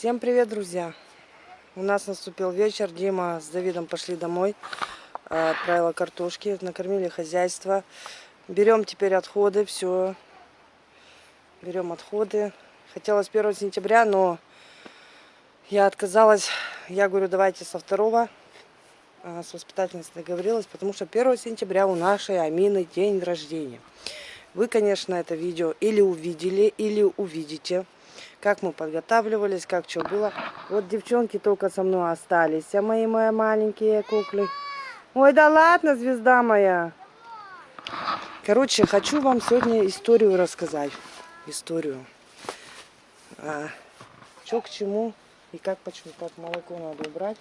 Всем привет, друзья! У нас наступил вечер. Дима с Давидом пошли домой. а, Отправила картошки, накормили хозяйство. Берем теперь отходы, все. Берем отходы. Хотела с 1 сентября, но я отказалась. Я говорю, давайте со второго. А, С воспитательницей договорилась, потому что 1 сентября у нашей Амины день рождения. Вы, конечно, это видео или увидели, или увидите как мы подготавливались, как что было. Вот девчонки только со мной остались, а мои мои маленькие куклы. Ой, да ладно, звезда моя. Короче, хочу вам сегодня историю рассказать. Историю. А, что к чему и как почему. Так, молоко надо убрать.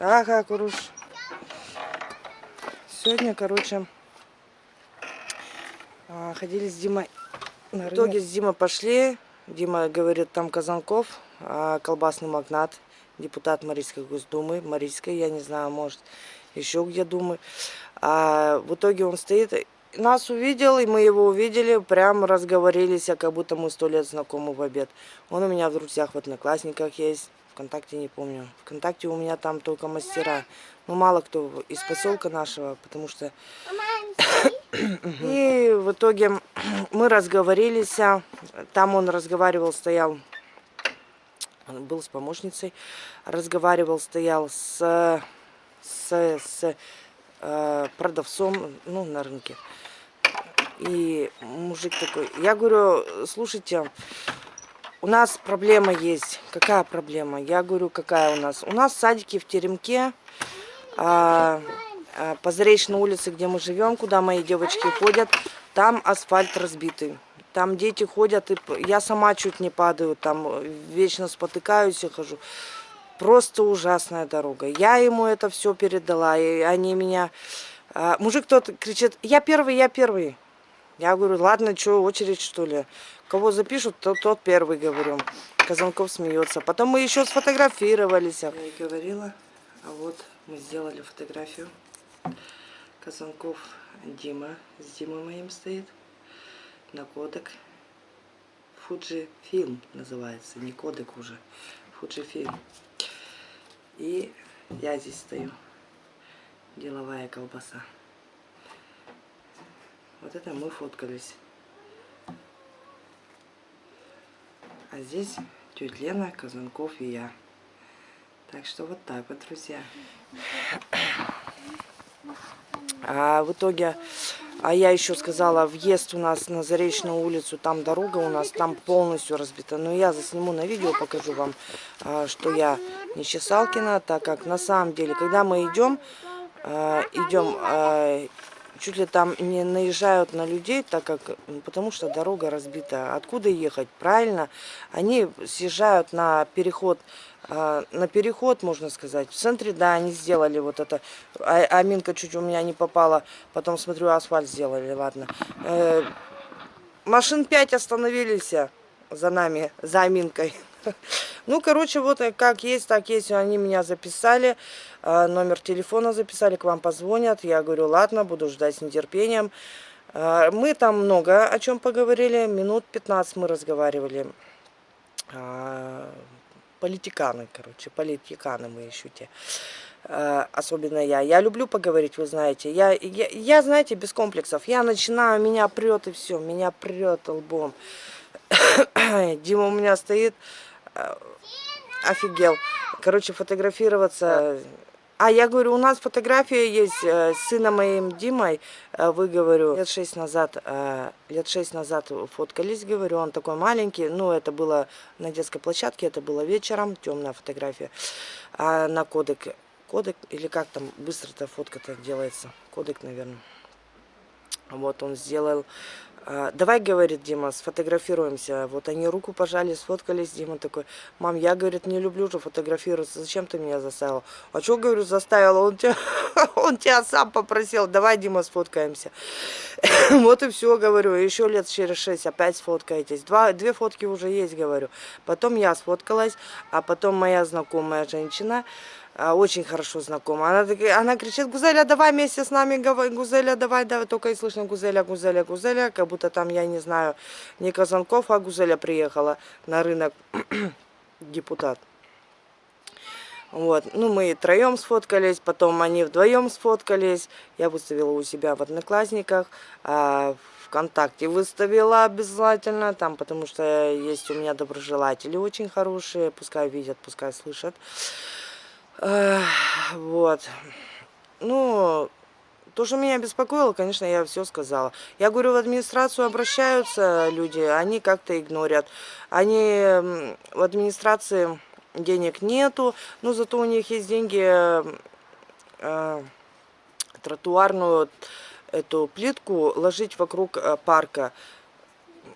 Ага, Куруш. Сегодня, короче, а, ходили с Димой в итоге с Димой пошли. Дима говорит, там Казанков, а, колбасный магнат, депутат Марийской Госдумы, Марийской, я не знаю, может, еще где Думы. А в итоге он стоит, нас увидел, и мы его увидели, прям разговорились, а как будто мы сто лет знакомы в обед. Он у меня в друзьях, в одноклассниках есть, ВКонтакте не помню. ВКонтакте у меня там только мастера. Ну, мало кто из поселка нашего, потому что и в итоге мы разговорились. Там он разговаривал, стоял, был с помощницей, разговаривал, стоял с, с, с э, продавцом ну, на рынке. И мужик такой, я говорю, слушайте, у нас проблема есть. Какая проблема? Я говорю, какая у нас? У нас садики в Теремке. А, а, по Заречной улице, где мы живем, куда мои девочки ходят, там асфальт разбитый. Там дети ходят, и я сама чуть не падаю, там вечно спотыкаюсь и хожу. Просто ужасная дорога. Я ему это все передала, и они меня... А, мужик тот кричит, я первый, я первый. Я говорю, ладно, что, очередь что ли? Кого запишут, тот, тот первый, говорю. Казанков смеется. Потом мы еще сфотографировались. Я и говорила, а вот мы сделали фотографию. Казанков Дима с Димой моим стоит. На кодек. Фуджи фильм называется. Не кодек уже. Фуджи фильм. И я здесь стою. Деловая колбаса. Вот это мы фоткались. А здесь тетя Лена, Казанков и я. Так что вот так вот, друзья. А в итоге, а я еще сказала, въезд у нас на Заречную улицу, там дорога у нас, там полностью разбита. Но я засниму на видео, покажу вам, а, что я не Чесалкина, так как на самом деле, когда мы идем, а, идем, а, чуть ли там не наезжают на людей, так как, потому что дорога разбита. Откуда ехать? Правильно, они съезжают на переход на переход, можно сказать. В центре, да, они сделали вот это. А, аминка чуть у меня не попала. Потом, смотрю, асфальт сделали, ладно. Э, машин 5 остановились за нами, за аминкой. Ну, короче, вот как есть, так есть. Они меня записали, э, номер телефона записали, к вам позвонят. Я говорю, ладно, буду ждать с нетерпением. Э, мы там много о чем поговорили, минут 15 мы разговаривали политиканы, короче, политиканы мы еще те. А, особенно я. Я люблю поговорить, вы знаете. Я, я, я, знаете, без комплексов. Я начинаю, меня прет и все, меня прет лбом. Дима у меня стоит, а, офигел. Короче, фотографироваться а я говорю, у нас фотография есть э, с сыном моим Димой, э, вы, говорю, лет шесть назад, э, лет шесть назад фоткались, говорю, он такой маленький, ну, это было на детской площадке, это было вечером, темная фотография, а на кодек, кодек, или как там быстро-то фотка-то делается, кодек, наверное. Вот он сделал давай, говорит Дима, сфотографируемся. Вот они руку пожали, сфоткались. Дима такой, мам, я, говорит, не люблю же фотографироваться. Зачем ты меня заставил? А что, говорю, заставил? Он тебя, он тебя сам попросил. Давай, Дима, сфоткаемся. вот и все, говорю. Еще лет через шесть опять сфоткаетесь. Два, две фотки уже есть, говорю. Потом я сфоткалась, а потом моя знакомая женщина а, очень хорошо знакома. Она, она кричит, Гузеля, давай вместе с нами, Гузеля, давай, давай. Только и слышно Гузеля, Гузеля, Гузеля, как будто там, я не знаю, не Казанков, а Гузеля приехала на рынок, депутат. Вот, ну мы троем сфоткались, потом они вдвоем сфоткались. Я выставила у себя в Одноклассниках, а ВКонтакте выставила обязательно, там, потому что есть у меня доброжелатели очень хорошие, пускай видят, пускай слышат. Вот. Ну, то, что меня беспокоило, конечно, я все сказала. Я говорю, в администрацию обращаются люди, они как-то игнорят. Они в администрации денег нету, но зато у них есть деньги э, тротуарную эту плитку ложить вокруг э, парка.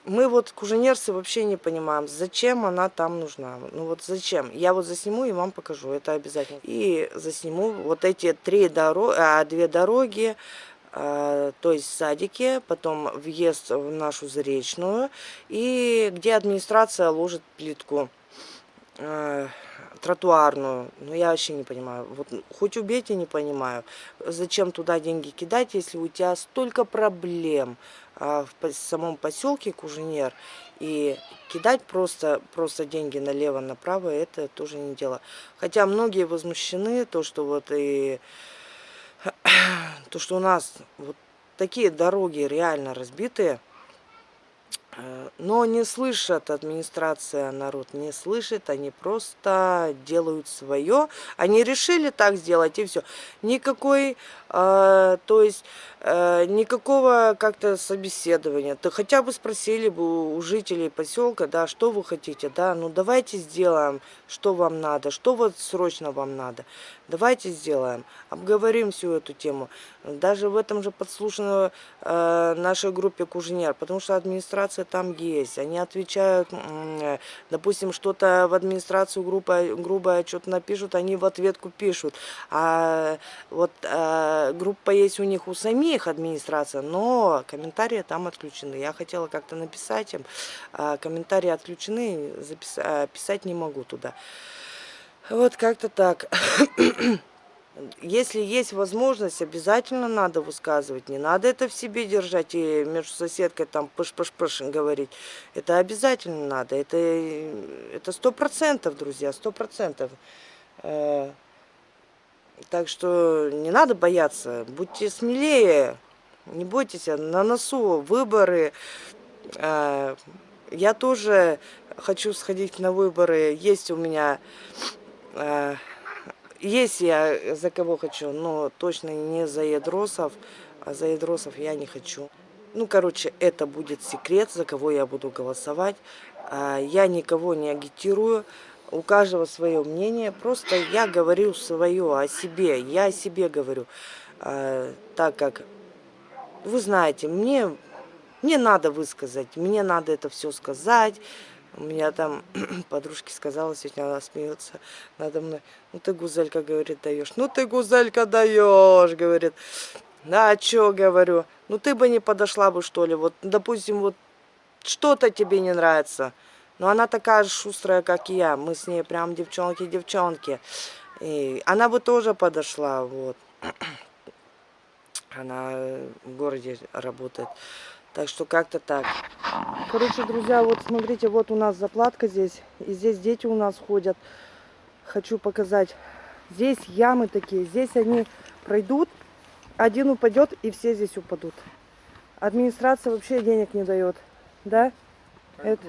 Мы вот, куженерцы, вообще не понимаем, зачем она там нужна. Ну вот зачем? Я вот засниму и вам покажу, это обязательно. И засниму вот эти три дороги, а, две дороги, а, то есть садики, потом въезд в нашу Заречную, и где администрация ложит плитку. Э, тротуарную. Ну, я вообще не понимаю. Вот хоть убейте, не понимаю. Зачем туда деньги кидать, если у тебя столько проблем а, в самом поселке Куженер. И кидать просто, просто деньги налево-направо, это тоже не дело. Хотя многие возмущены, то, что вот и... То, что у нас вот такие дороги реально разбитые. Э, но не слышат администрация, народ не слышит, они просто делают свое. Они решили так сделать и все. Никакой, э, то есть, э, никакого как-то собеседования. То хотя бы спросили бы у жителей поселка, да, что вы хотите, да, ну давайте сделаем, что вам надо, что вот срочно вам надо. Давайте сделаем, обговорим всю эту тему. Даже в этом же подслушано э, нашей группе Кужнер, потому что администрация там есть. Они отвечают, э, допустим, что-то в администрацию группа, грубое что-то напишут, они в ответку пишут. А вот э, группа есть у них у самих администрация, но комментарии там отключены. Я хотела как-то написать им, а комментарии отключены, записать, писать не могу туда. Вот как-то так. Если есть возможность, обязательно надо высказывать. Не надо это в себе держать и между соседкой там пыш-пыш-пыш говорить. Это обязательно надо. Это это сто процентов, друзья, сто процентов. Э, так что не надо бояться. Будьте смелее. Не бойтесь, на носу выборы. Э, я тоже хочу сходить на выборы. Есть у меня есть я за кого хочу, но точно не за ядросов, а за ядросов я не хочу. Ну, короче, это будет секрет, за кого я буду голосовать. А, я никого не агитирую, у каждого свое мнение. Просто я говорю свое о себе, я о себе говорю. Так как, вы знаете, мне, мне надо высказать, мне надо это все сказать. У меня там подружки сказала, сегодня она смеется надо мной. Ну ты, гузелька, говорит, даешь. Ну ты, гузелька, даешь, говорит. Да, а что, говорю. Ну ты бы не подошла бы, что ли. Вот, допустим, вот что-то тебе не нравится. Но она такая же шустрая, как я. Мы с ней прям девчонки-девчонки. И она бы тоже подошла, вот. Она в городе работает. Так что как-то так. Короче, друзья, вот смотрите, вот у нас заплатка здесь. И здесь дети у нас ходят. Хочу показать. Здесь ямы такие. Здесь они пройдут. Один упадет, и все здесь упадут. Администрация вообще денег не дает. Да? Это...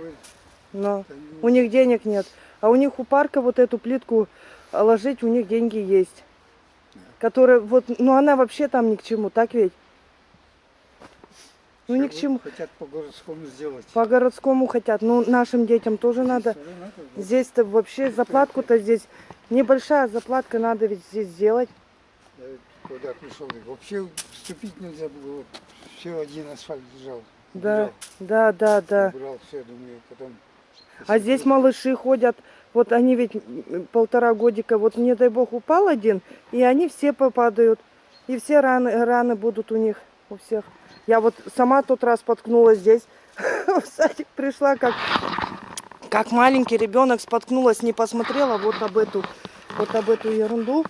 Но у них денег нет. А у них у парка вот эту плитку ложить, у них деньги есть. Которая вот, ну она вообще там ни к чему, так ведь? Ну ни к чему. Хотят по городскому сделать. По городскому хотят. Ну нашим детям тоже надо. Здесь-то вообще заплатку-то здесь небольшая заплатка надо ведь здесь сделать. Я куда пришел, вообще вступить нельзя было. Все один асфальт лежал. Да, да, да, да. Убрал все, думаю, потом. А здесь малыши ходят, вот они ведь полтора годика, вот не дай бог упал один, и они все попадают. И все раны, раны будут у них, у всех. Я вот сама тот раз споткнулась здесь, в садик пришла, как, как маленький ребенок споткнулась, не посмотрела вот об эту вот об эту ерунду.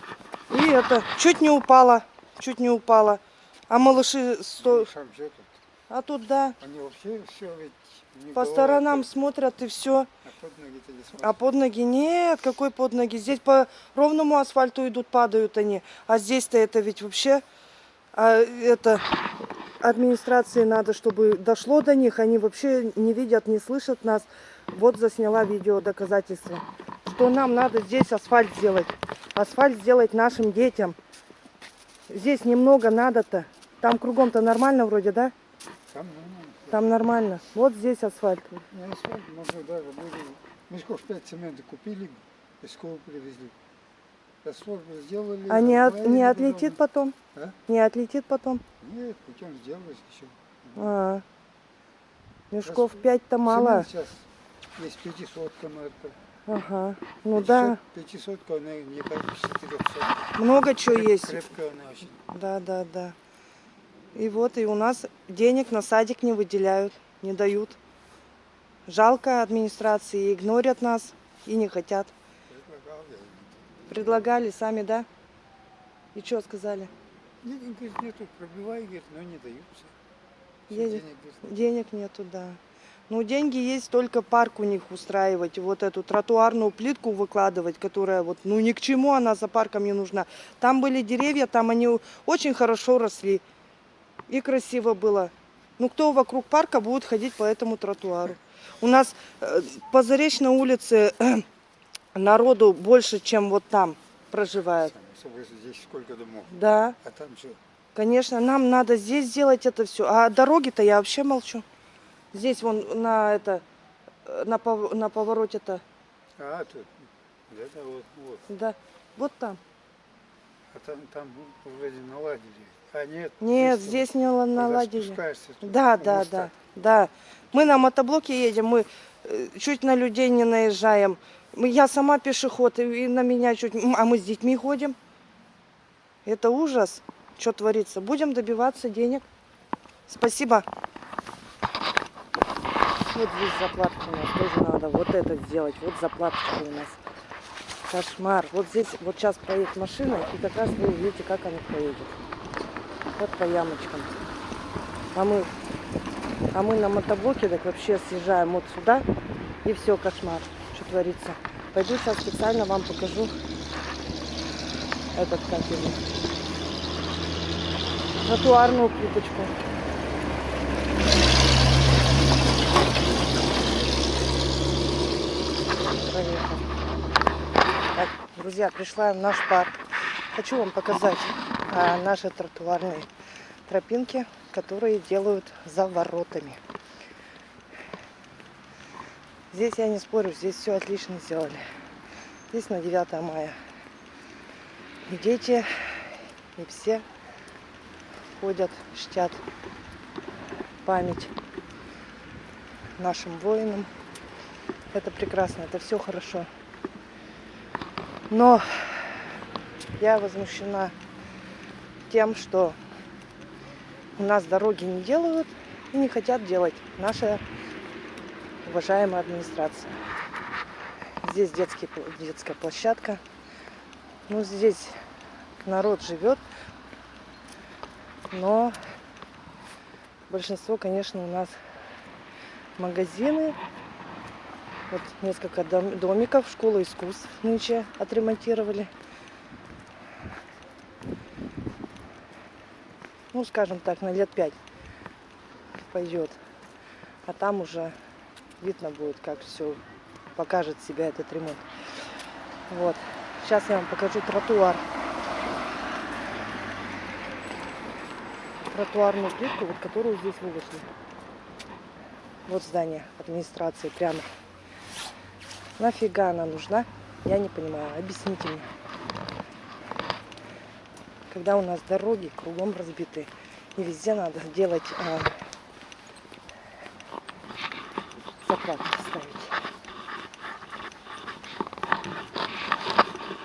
И это чуть не упала, чуть не упала. А малыши, сто... Тут. а тут да, Они вообще все ведь не по бывает, сторонам смотрят и все. А под ноги-то не смотрят. А под ноги нет, какой под ноги? Здесь по ровному асфальту идут, падают они. А здесь-то это ведь вообще, а, это администрации надо, чтобы дошло до них. Они вообще не видят, не слышат нас. Вот засняла видео доказательства, что нам надо здесь асфальт сделать. Асфальт сделать нашим детям. Здесь немного надо-то. Там кругом-то нормально вроде, да? Там нормально. Там нормально. Вот здесь асфальт. Тут на асфальт можно даже были мешков 5 цемента купили, школы привезли. Бы сделали. А не, от- не отлетит потом? А? Не отлетит потом? Нет, путем сделать еще. А, мешков пять-то мало. Цемент сейчас есть 500 марка. Ага. Ну да, 500, она не 400. много чего Креп- есть. Крепкая она очень. Да, да, да. И вот, и у нас денег на садик не выделяют, не дают. Жалко администрации, игнорят нас и не хотят. Предлагали сами, да? И что сказали? Нет, говорит, нету, пробивай, говорит, но не даются. Денег, денег, говорит, денег нету, да. Ну, деньги есть только парк у них устраивать, вот эту тротуарную плитку выкладывать, которая вот, ну, ни к чему она за парком не нужна. Там были деревья, там они очень хорошо росли и красиво было. Ну, кто вокруг парка будет ходить по этому тротуару? У нас э, по Заречной улице народу больше, чем вот там проживает. Здесь сколько домов. Да, А там что? конечно, нам надо здесь сделать это все. А дороги-то я вообще молчу. Здесь вон на это, на, пов- на повороте-то, А, тут. Это вот, вот. да, вот там. А там, там вроде наладили. А нет. Нет, здесь не наладили. Да, да, да, да. Мы на мотоблоке едем, мы э, чуть на людей не наезжаем. Я сама пешеход, и на меня чуть... А мы с детьми ходим. Это ужас, что творится. Будем добиваться денег. Спасибо. Вот здесь заплатка у нас тоже надо. Вот это сделать. Вот заплатка у нас. Кошмар. Вот здесь, вот сейчас проедет машина, и как раз вы увидите, как она проедет. Вот по ямочкам. А мы, а мы на мотоблоке так вообще съезжаем вот сюда, и все, кошмар, творится. Пойду сейчас специально вам покажу этот, как его, тротуарную плиточку. Так, друзья, пришла в наш парк. Хочу вам показать а, наши тротуарные тропинки, которые делают за воротами. Здесь я не спорю, здесь все отлично сделали. Здесь на 9 мая. И дети, и все ходят, чтят память нашим воинам. Это прекрасно, это все хорошо. Но я возмущена тем, что у нас дороги не делают и не хотят делать наша уважаемая администрация. Здесь детский, детская площадка. Ну, здесь народ живет, но большинство, конечно, у нас магазины. Вот несколько дом- домиков, школа искусств нынче отремонтировали. ну, скажем так, на лет пять пойдет. А там уже видно будет, как все покажет себя этот ремонт. Вот. Сейчас я вам покажу тротуар. Тротуарную плитку, вот которую здесь выложили. Вот здание администрации прямо. Нафига она нужна? Я не понимаю. Объясните мне когда у нас дороги кругом разбиты. И везде надо делать а, заправки ставить.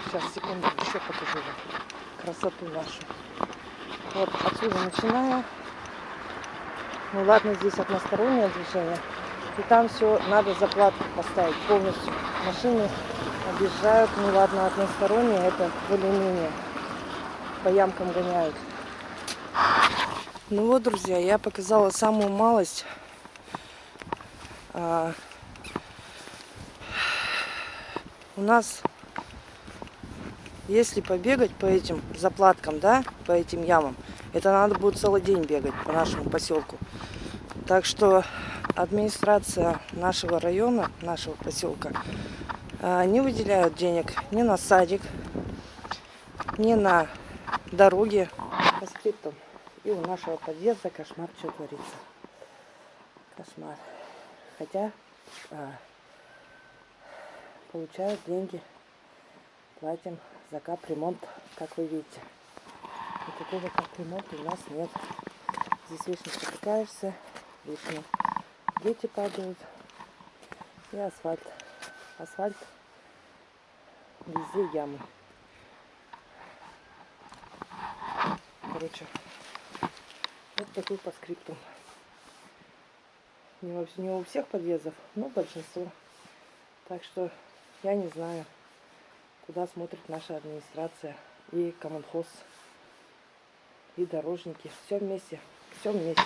Сейчас, секунду, еще покажу вам красоту нашу. Вот отсюда начиная. Ну ладно, здесь одностороннее движение. И там все надо заплатку поставить полностью. Машины объезжают, ну ладно, односторонние, это более-менее по ямкам гоняют. Ну вот, друзья, я показала самую малость. А, у нас, если побегать по этим заплаткам, да, по этим ямам, это надо будет целый день бегать по нашему поселку. Так что администрация нашего района, нашего поселка, а, не выделяют денег ни на садик, ни на дороги. По скриптам. И у нашего подъезда кошмар, что творится. Кошмар. Хотя а, получают деньги, платим за капремонт, как вы видите. Никакого капремонта у нас нет. Здесь вечно спотыкаешься, вечно дети падают и асфальт. Асфальт везде ямы. Короче, вот такой по скрипту. Не, не у всех подъездов, но большинство. Так что я не знаю, куда смотрит наша администрация и коммунхоз, и дорожники. Все вместе, все вместе.